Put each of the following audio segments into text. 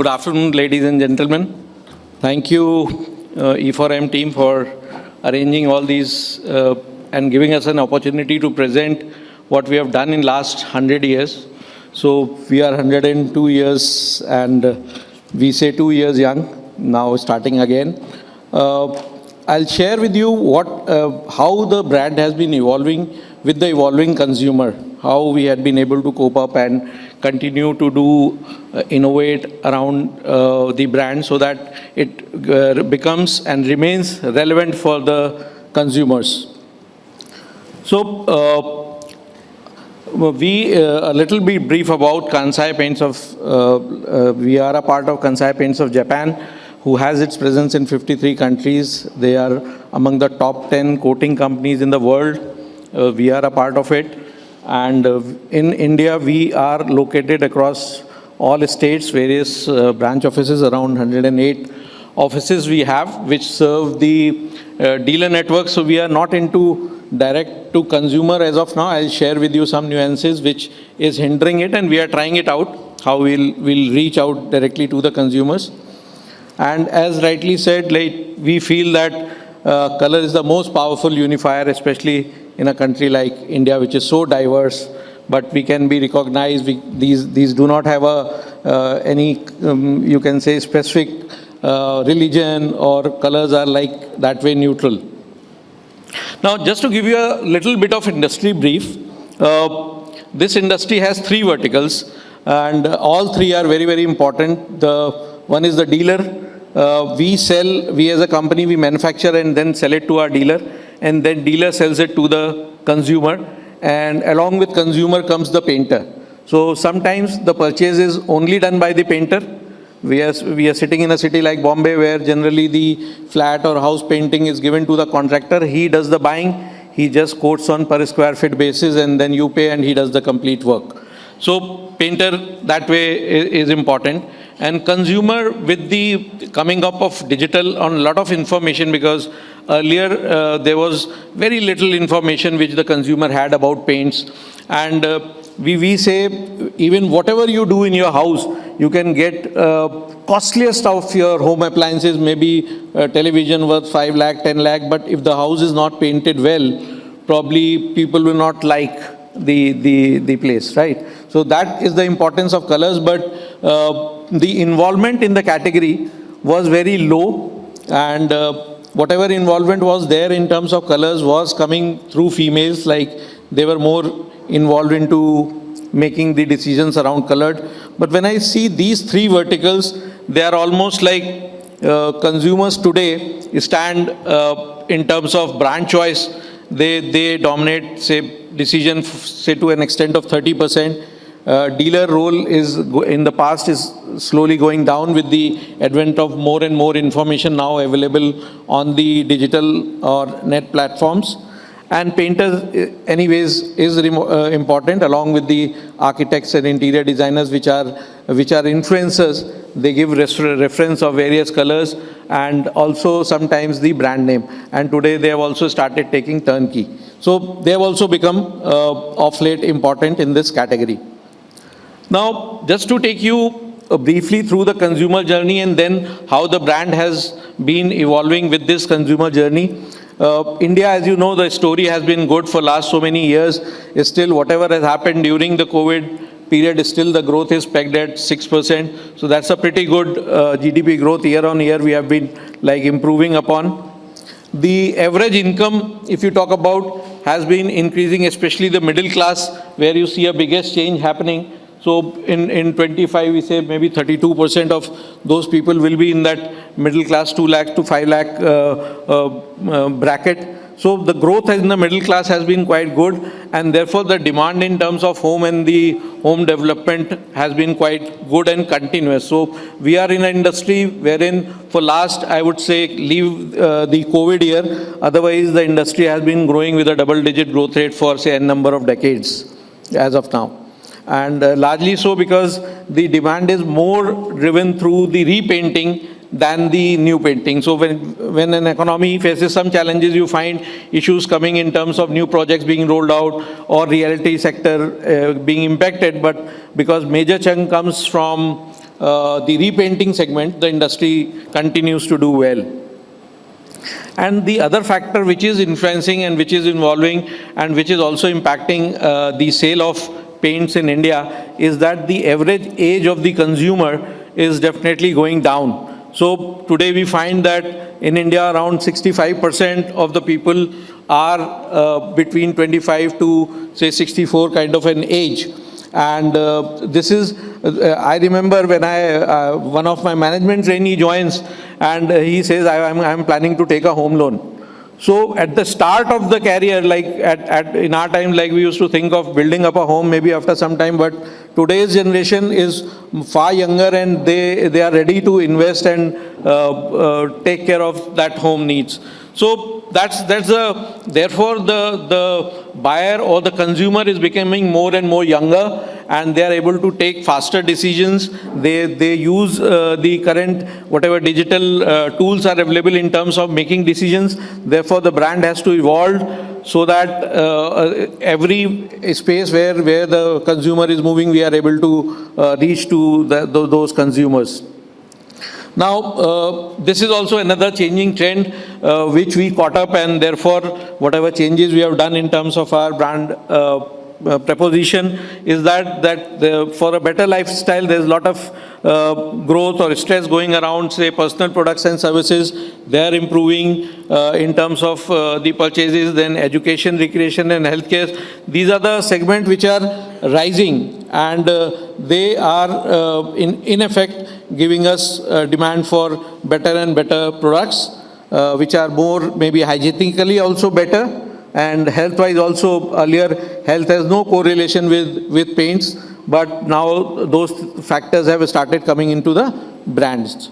Good afternoon, ladies and gentlemen. Thank you, uh, E4M team, for arranging all these uh, and giving us an opportunity to present what we have done in last 100 years. So we are 102 years and uh, we say two years young, now starting again. Uh, I'll share with you what, uh, how the brand has been evolving with the evolving consumer, how we had been able to cope up and continue to do uh, innovate around uh, the brand so that it uh, becomes and remains relevant for the consumers. So uh, we uh, a little bit brief about Kansai Paints of uh, we are a part of Kansai Paints of Japan who has its presence in 53 countries. They are among the top 10 coating companies in the world. We are a part of it. And in India, we are located across all states, various uh, branch offices, around 108 offices we have, which serve the uh, dealer network. So we are not into direct to consumer as of now. I'll share with you some nuances which is hindering it and we are trying it out, how we'll, we'll reach out directly to the consumers. And as rightly said, like, we feel that uh, color is the most powerful unifier, especially in a country like India, which is so diverse, but we can be recognized. We, these, these do not have a, uh, any, um, you can say, specific uh, religion or colors are like that way neutral. Now, just to give you a little bit of industry brief, uh, this industry has three verticals and all three are very, very important. The one is the dealer, uh, we sell, we as a company, we manufacture and then sell it to our dealer and then dealer sells it to the consumer and along with consumer comes the painter. So sometimes the purchase is only done by the painter. We are, we are sitting in a city like Bombay where generally the flat or house painting is given to the contractor. He does the buying, he just quotes on per square feet basis and then you pay and he does the complete work. So painter that way is, is important and consumer with the coming up of digital on a lot of information because earlier uh, there was very little information which the consumer had about paints. And uh, we, we say even whatever you do in your house you can get uh, costliest of your home appliances maybe television worth 5 lakh 10 lakh but if the house is not painted well probably people will not like the the the place right? So that is the importance of colors but uh, the involvement in the category was very low and uh, whatever involvement was there in terms of colors was coming through females like they were more involved into making the decisions around colored. But when I see these three verticals, they are almost like uh, consumers today stand uh, in terms of brand choice. They, they dominate, say, decision, say to an extent of 30 percent dealer role is in the past is slowly going down with the advent of more and more information now available on the digital or net platforms. And painters, uh, anyways, is uh, important along with the architects and interior designers, which are which are influencers. They give reference of various colors and also sometimes the brand name. And today they have also started taking turnkey. So they have also become uh, of late important in this category. Now, just to take you uh, briefly through the consumer journey and then how the brand has been evolving with this consumer journey. Uh, India, as you know, the story has been good for last so many years. Is still whatever has happened during the COVID period, still the growth is pegged at 6%. So that's a pretty good uh, GDP growth year on year we have been like improving upon. The average income, if you talk about, has been increasing, especially the middle class, where you see a biggest change happening. So in, in 25, we say maybe 32% of those people will be in that middle class 2 lakh to 5 lakh uh, uh, uh, bracket. So the growth in the middle class has been quite good and therefore the demand in terms of home and the home development has been quite good and continuous. So we are in an industry wherein for last, I would say, leave uh, the COVID year, otherwise the industry has been growing with a double digit growth rate for say a number of decades as of now and uh, largely so because the demand is more driven through the repainting than the new painting. So when, when an economy faces some challenges, you find issues coming in terms of new projects being rolled out or reality sector uh, being impacted. But because major chunk comes from uh, the repainting segment, the industry continues to do well. And the other factor which is influencing and which is involving and which is also impacting uh, the sale of paints in India is that the average age of the consumer is definitely going down. So today we find that in India around 65% of the people are uh, between 25 to say 64 kind of an age. And uh, this is, uh, I remember when I, uh, one of my management trainee joins and he says, I, am planning to take a home loan. So at the start of the career, like at, at, in our time, like we used to think of building up a home maybe after some time, but today's generation is far younger and they, they are ready to invest and uh, uh, take care of that home needs. So that's, that's a, therefore the, the buyer or the consumer is becoming more and more younger and they are able to take faster decisions. They, they use uh, the current, whatever digital uh, tools are available in terms of making decisions. Therefore, the brand has to evolve so that uh, uh every space where, where the consumer is moving, we are able to uh, reach to the, those consumers. Now, uh, this is also another changing trend uh, which we caught up and therefore whatever changes we have done in terms of our brand uh, uh, proposition is that that the, for a better lifestyle there's a lot of uh, growth or stress going around say personal products and services. They are improving uh, in terms of uh, the purchases then education recreation and healthcare. These are the segments which are rising and uh, they are uh, in in effect giving us demand for better and better products which are more maybe hygienically also better and health-wise also earlier health has no correlation with, with paints, but now those factors have started coming into the brands.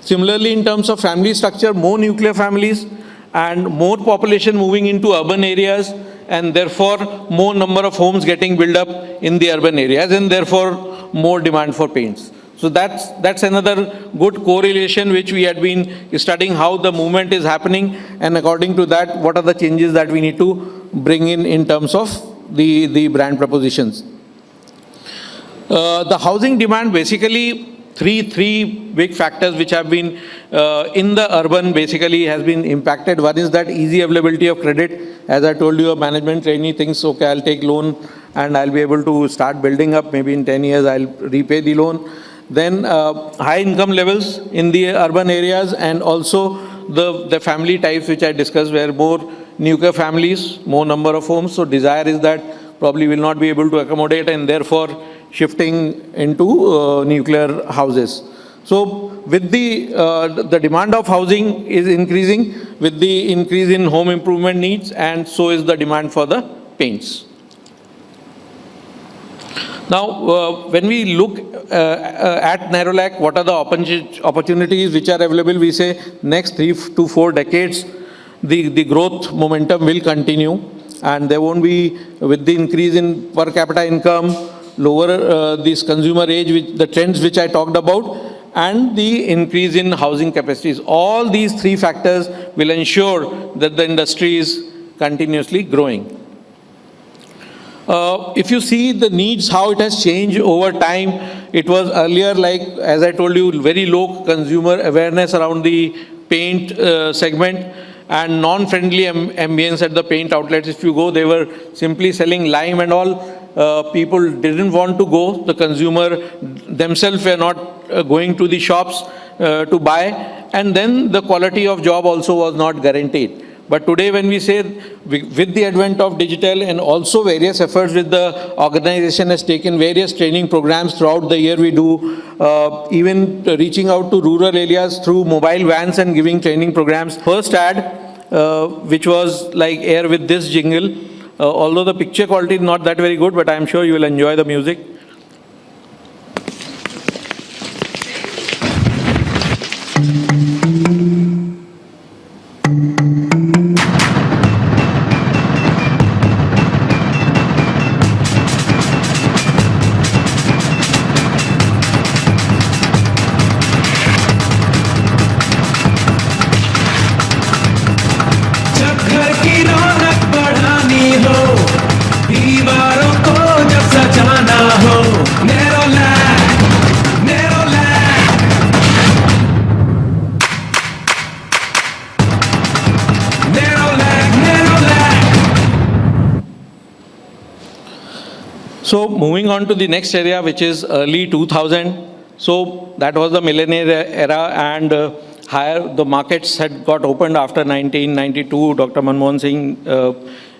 Similarly, in terms of family structure, more nuclear families and more population moving into urban areas and therefore more number of homes getting built up in the urban areas and therefore more demand for paints. So that's, that's another good correlation which we had been studying how the movement is happening and according to that, what are the changes that we need to bring in in terms of the, the brand propositions. Uh, the housing demand basically three, three big factors which have been uh, in the urban basically has been impacted. One is that easy availability of credit. As I told you, a management trainee thinks, okay, I'll take loan and I'll be able to start building up. Maybe in 10 years, I'll repay the loan. Then uh, high income levels in the urban areas and also the, the family types which I discussed where more nuclear families, more number of homes. So desire is that probably will not be able to accommodate and therefore shifting into uh, nuclear houses. So with the, uh, the demand of housing is increasing with the increase in home improvement needs and so is the demand for the paints. Now, uh, when we look uh, uh, at Nerolac, what are the opportunities which are available? We say next three to four decades, the, the growth momentum will continue and there won't be, with the increase in per capita income, lower uh, this consumer age, which, the trends which I talked about, and the increase in housing capacities. All these three factors will ensure that the industry is continuously growing. Uh, if you see the needs, how it has changed over time, it was earlier like, as I told you, very low consumer awareness around the paint uh, segment and non-friendly ambience at the paint outlets. If you go, they were simply selling lime and all. Uh, people didn't want to go. The consumer themselves were not uh, going to the shops uh, to buy. And then the quality of job also was not guaranteed. But today when we say with the advent of digital and also various efforts with the organization has taken various training programs throughout the year we do, uh, even reaching out to rural areas through mobile vans and giving training programs. First ad, uh, which was like air with this jingle, Uh, although the picture quality is not that very good, but I'm sure you will enjoy the music. To the next area, which is early 2000. So that was the millennial era and uh, higher the markets had got opened after 1992. Dr. Manmohan Singh uh,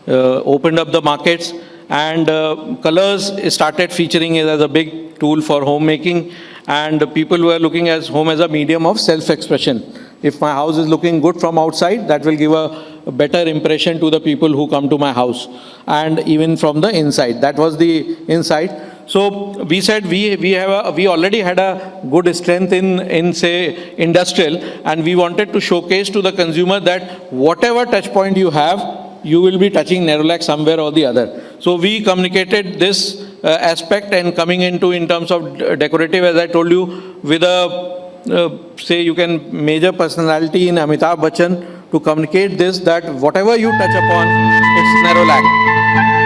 uh, opened up the markets and uh, colors started featuring it as a big tool for homemaking and people were looking at home as a medium of self-expression. If my house is looking good from outside, that will give a better impression to the people who come to my house and even from the inside. That was the inside. So we said we, we, have a, we already had a good strength in, in say industrial and we wanted to showcase to the consumer that whatever touch point you have, you will be touching Nerolac somewhere or the other. So we communicated this uh, aspect and coming into in terms of decorative, as I told you, with a, uh, say you can major personality in Amitabh Bachchan to communicate this that whatever you touch upon, it's Nerolac.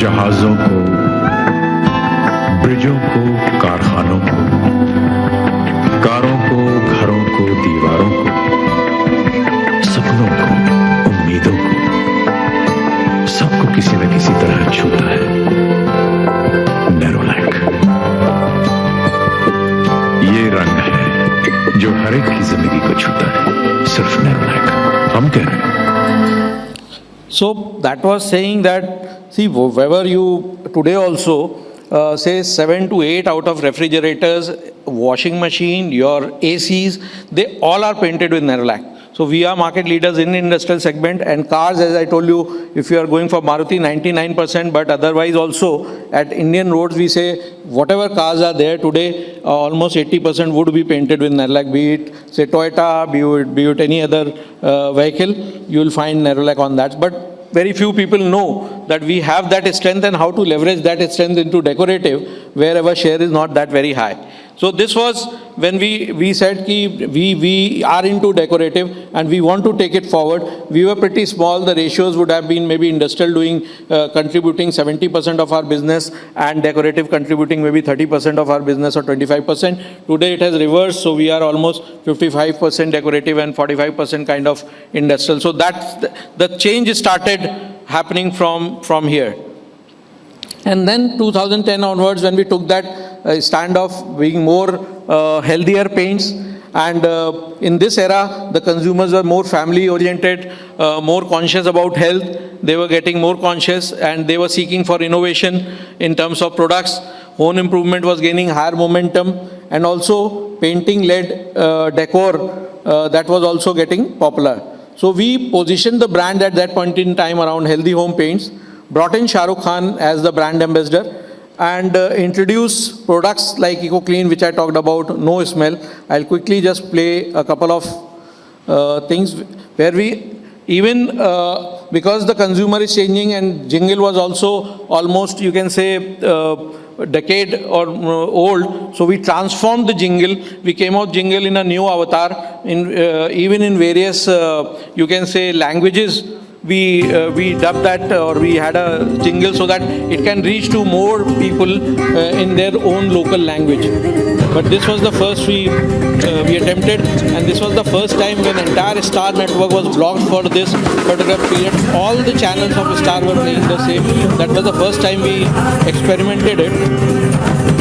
जहाजों को ब्रिजों को कारखानों को कारों को घरों को दीवारों को सपनों को उम्मीदों को सबको किसी न किसी तरह छूता है। नेरोलैक ये रंग है जो हर एक की ज़िंदगी को छूता है सिर्फ़ नेरोलैक हम कह रहे हैं। So that was saying that, see, wherever you, today also, uh, say 7 to 8 out of refrigerators, washing machine, your ACs, they all are painted with Nerolac. So we are market leaders in industrial segment and cars, as I told you, if you are going for Maruti, 99%, but otherwise also at Indian roads, we say whatever cars are there today, uh, almost 80% would be painted with Nerolac, be it say Toyota, be it, be it any other uh, vehicle, you will find Nerolac on that. But very few people know that we have that strength and how to leverage that strength into decorative wherever share is not that very high. So this was when we, we said ki we, we are into decorative and we want to take it forward. We were pretty small. The ratios would have been maybe industrial doing, uh, contributing 70% of our business and decorative contributing maybe 30% of our business or 25%. Today it has reversed. So we are almost 55% decorative and 45% kind of industrial. So that's the, the change started happening from, from here. And then 2010 onwards, when we took that uh, stand of being more uh, healthier paints, and uh, in this era, the consumers were more family oriented, uh, more conscious about health. They were getting more conscious and they were seeking for innovation in terms of products. Home improvement was gaining higher momentum and also painting led uh, decor uh, that was also getting popular. So we positioned the brand at that point in time around healthy home paints brought in Shah Rukh Khan as the brand ambassador and uh, introduce products like EcoClean, which I talked about, no smell. I'll quickly just play a couple of uh, things where we, even uh, because the consumer is changing and jingle was also almost, you can say, uh, decade or uh, old. So we transformed the jingle. We came out jingle in a new avatar, in uh, even in various, you can say, languages we uh, we dubbed that or we had a jingle so that it can reach to more people uh, in their own local language. But this was the first we uh, we attempted and this was the first time when entire star network was blocked for this particular period. All the channels of star were playing the same. That was the first time we experimented it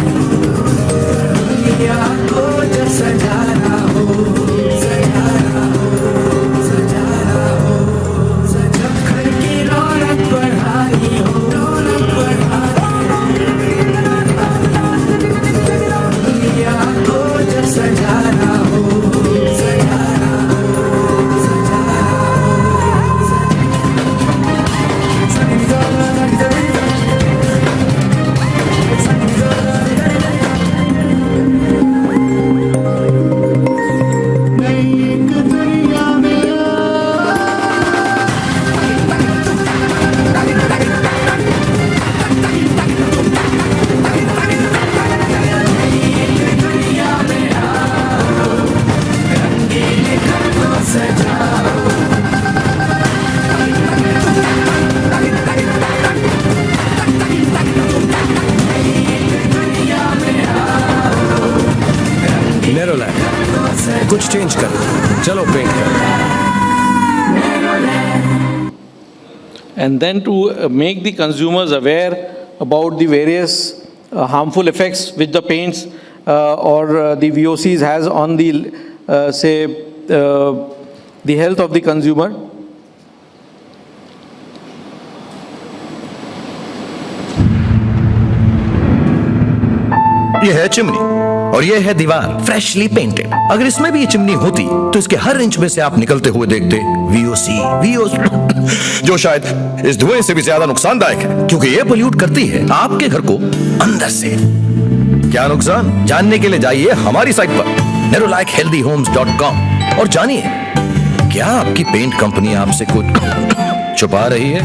and then to uh, make the consumers aware about the various uh, harmful effects which the paints uh, or uh, the VOCs has on the, uh, say, uh, the health of the consumer. ये है chimney और ये है दीवार freshly painted अगर इसमें भी ये चिमनी होती तो इसके हर इंच में से आप निकलते हुए देखते वीओसी वीओसी जो शायद इस धुएँ से भी ज़्यादा नुकसानदायक है क्योंकि ये पोल्यूट करती है आपके घर को अंदर से। क्या नुकसान? जानने के लिए जाइए हमारी साइट पर कॉम और जानिए क्या आपकी पेंट कंपनी आपसे कुछ छुपा रही है?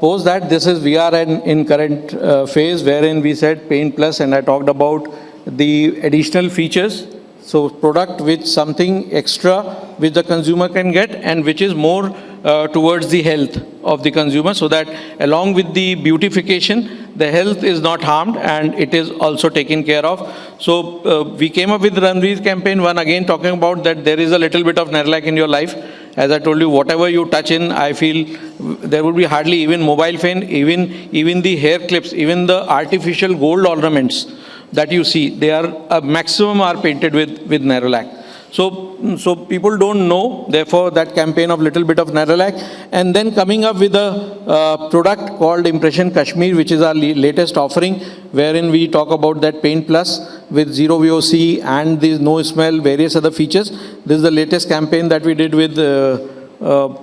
Post that, this is, we are in, in current uh, phase wherein we said Paint Plus and I talked about the additional features. So product with something extra which the consumer can get and which is more uh, towards the health of the consumer so that along with the beautification, the health is not harmed and it is also taken care of. So uh, we came up with Ranveer's campaign, one again talking about that there is a little bit of Nerolac in your life. As I told you, whatever you touch in, I feel there would be hardly even mobile phone, even, even the hair clips, even the artificial gold ornaments that you see, they are a maximum are painted with, with Nerolac. So, so people don't know, therefore that campaign of little bit of Nerolac and then coming up with a uh, product called Impression Kashmir which is our latest offering wherein we talk about that Paint Plus with zero VOC and the no smell, various other features. This is the latest campaign that we did with uh, uh,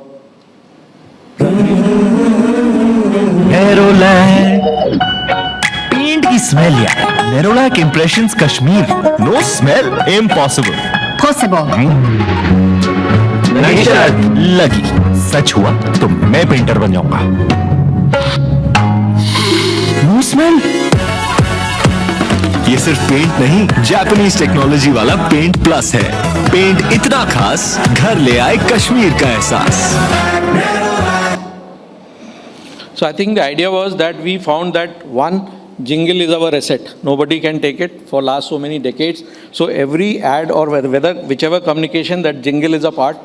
Nerolac की smell यार। Nerolac impressions Kashmir no smell impossible possible लगी। सच हुआ तो मैं painter बन जाऊँगा no smell ये सिर्फ़ पेंट नहीं जापानीज टेक्नोलॉजी वाला पेंट प्लस है। पेंट इतना खास घर ले आए कश्मीर का एहसास। So I think the idea was that we found that one, jingle is our asset. Nobody can take it for last so many decades. So every ad or whether, whichever communication that jingle is a part.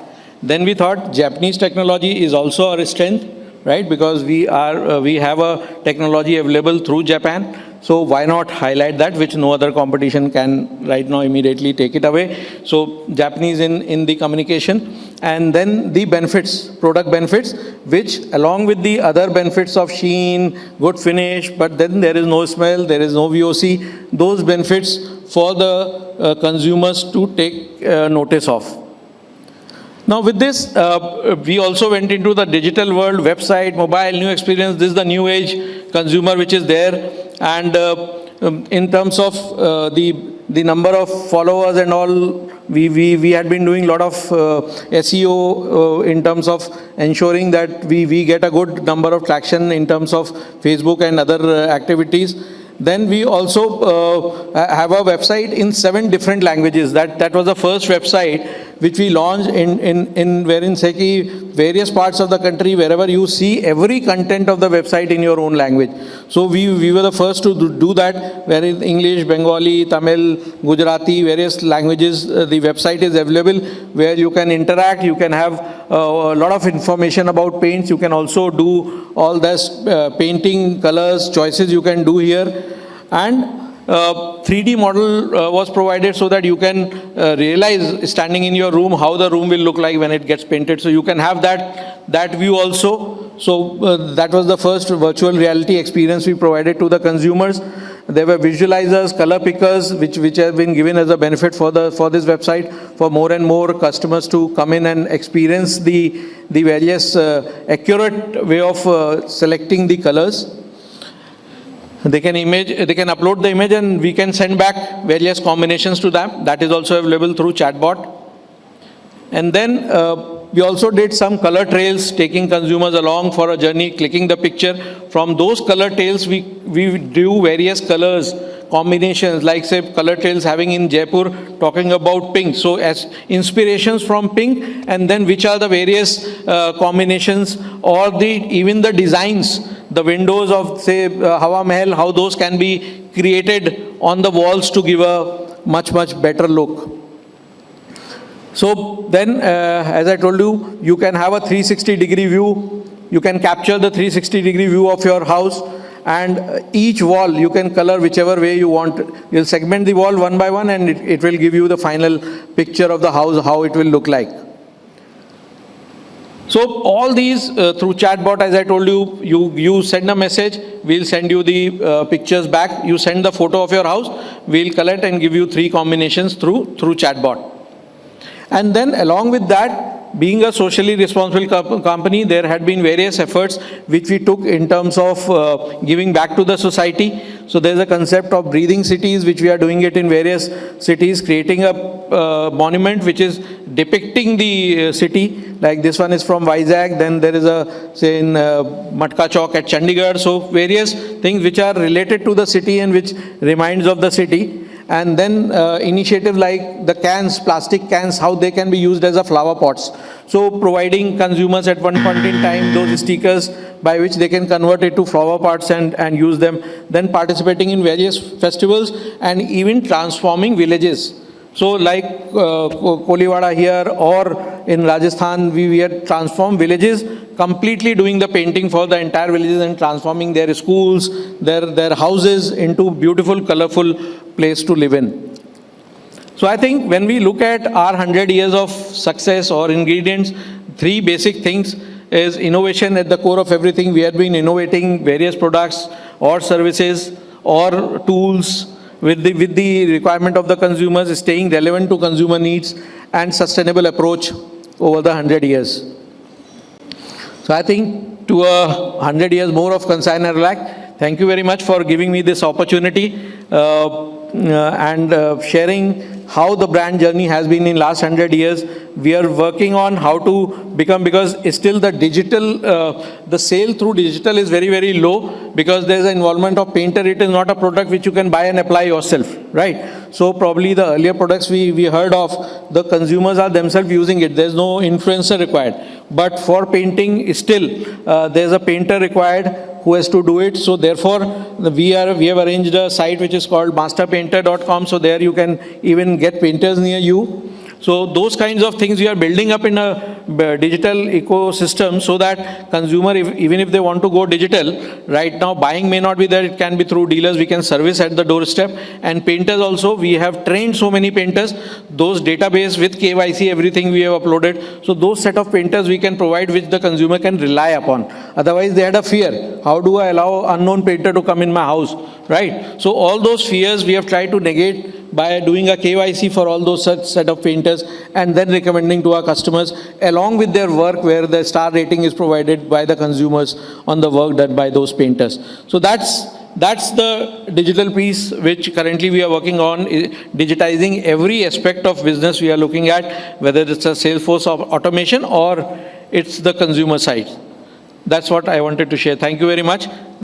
Then we thought Japanese technology is also our strength, right? Because we are uh, we have a technology available through Japan. So why not highlight that, which no other competition can right now immediately take it away. So Japanese in, in the communication. And then the benefits, product benefits, which along with the other benefits of sheen, good finish, but then there is no smell, there is no VOC, those benefits for the uh, consumers to take uh, notice of. Now with this, uh, we also went into the digital world, website, mobile, new experience. This is the new age consumer which is there. And uh, um, in terms of uh, the, the number of followers and all, we, we, we had been doing a lot of uh, SEO uh, in terms of ensuring that we, we get a good number of traction in terms of Facebook and other uh, activities. Then we also uh, have a website in seven different languages. That, that was the first website which we launched in, in, in various parts of the country, wherever you see every content of the website in your own language. So we, we were the first to do- that, wherein English, Bengali, Tamil, Gujarati, various languages, uh, the website is available where you can interact, you can have uh, a lot of information about paints, you can also do all this uh, painting, colors, choices you can do here. And uh, 3D model uh, was provided so that you can uh, realize standing in your room how the room will look like when it gets painted. So you can have that, that view also. So uh, that was the first virtual reality experience we provided to the consumers. There were visualizers, color pickers, which, which have been given as a benefit for, the, for this website for more and more customers to come in and experience the, the various uh, accurate way of uh, selecting the colors. They can image, they can upload the image and we can send back various combinations to them. That is also available through chatbot. And then uh, we also did some color trails, taking consumers along for a journey, clicking the picture. From those color trails, we, we do various colors, combinations, like say color trails having in Jaipur, talking about pink. So as inspirations from pink, and then which are the various uh, combinations or the, even the designs, the windows of say uh, Hawa Mahal, how those can be created on the walls to give a much, much better look. So then, uh, as I told you, you can have a 360 degree view. You can capture the 360 degree view of your house and uh, each wall you can color whichever way you want. You'll segment the wall one by one and it, it will give you the final picture of the house, how it will look like. So all these uh, through chatbot, as I told you, you, you send a message, we'll send you the uh, pictures back. You send the photo of your house, we'll collect and give you three combinations through, through chatbot. And then along with that, being a socially responsible co- company, there had been various efforts which we took in terms of uh, giving back to the society. So there's a concept of breathing cities, which we are doing it in various cities, creating a uh, monument which is depicting the uh, city. Like this one is from Vizag, then there is a, say in uh, Matka Chowk at Chandigarh. So various things which are related to the city and which reminds of the city. And then uh, initiative like the cans, plastic cans, how they can be used as a flower pots. So providing consumers at one point in time those stickers by which they can convert it to flower pots and, and use them. Then participating in various festivals and even transforming villages. So like uh, Koliwada here or in Rajasthan, we, we had transformed villages, completely doing the painting for the entire villages and transforming their schools, their, their houses into beautiful, colorful place to live in. So I think when we look at our 100 years of success or ingredients, three basic things is innovation at the core of everything. We have been innovating various products or services or tools with the, with the requirement of the consumers, staying relevant to consumer needs and sustainable approach over the 100 years. So I think to a 100 years more of Kansai and thank you very much for giving me this opportunity uh, and uh, sharing how the brand journey has been in last 100 years. We are working on how to become, because still the digital, uh, the sale through digital is very, very low because there's an involvement of painter. It is not a product which you can buy and apply yourself, right? So probably the earlier products we, we heard of, the consumers are themselves using it. There's no influencer required. But for painting, still, uh, there's a painter required who has to do it. So therefore, we are, we have arranged a site which is called masterpainter.com. So there you can even get painters near you. So those kinds of things we are building up in a uh, digital ecosystem so that consumer, if- even if they want to go digital, right now buying may not be there, it can be through dealers, we can service at the doorstep. And painters also, we have trained so many painters, those database with KYC, everything we have uploaded. So those set of painters we can provide which the consumer can rely upon. Otherwise they had a fear, how do I allow unknown painter to come in my house, right? So all those fears we have tried to negate by doing a KYC for all those such set of painters and then recommending to our customers along with their work where the star rating is provided by the consumers on the work done by those painters. So that's that's the digital piece which currently we are working on, digitizing every aspect of business we are looking at, whether it's a Salesforce au- automation or it's the consumer side. That's what I wanted to share. Thank you very much.